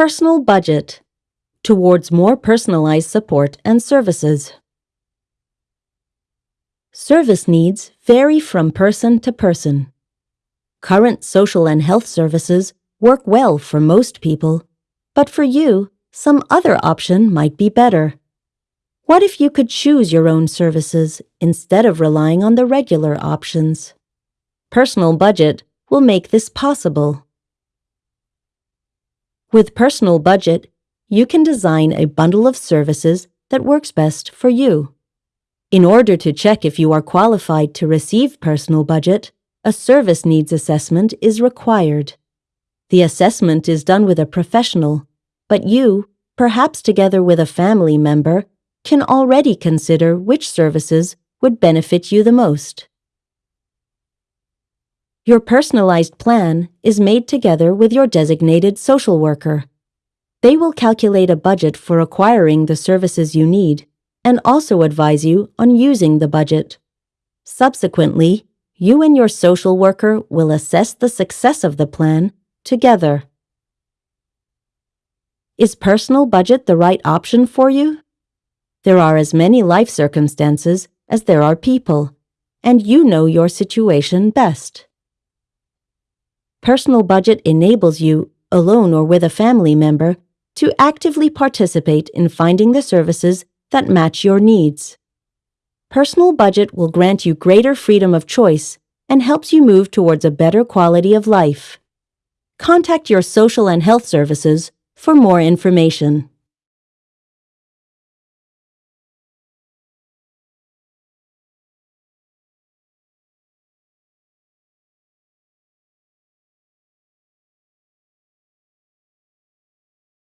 Personal budget towards more personalized support and services. Service needs vary from person to person. Current social and health services work well for most people, but for you, some other option might be better. What if you could choose your own services instead of relying on the regular options? Personal Budget will make this possible. With Personal Budget, you can design a bundle of services that works best for you. In order to check if you are qualified to receive Personal Budget, a service needs assessment is required. The assessment is done with a professional, but you, perhaps together with a family member, can already consider which services would benefit you the most. Your personalized plan is made together with your designated social worker. They will calculate a budget for acquiring the services you need and also advise you on using the budget. Subsequently, you and your social worker will assess the success of the plan together. Is personal budget the right option for you? There are as many life circumstances as there are people, and you know your situation best. Personal budget enables you, alone or with a family member, to actively participate in finding the services that match your needs. Personal budget will grant you greater freedom of choice and helps you move towards a better quality of life. Contact your social and health services for more information.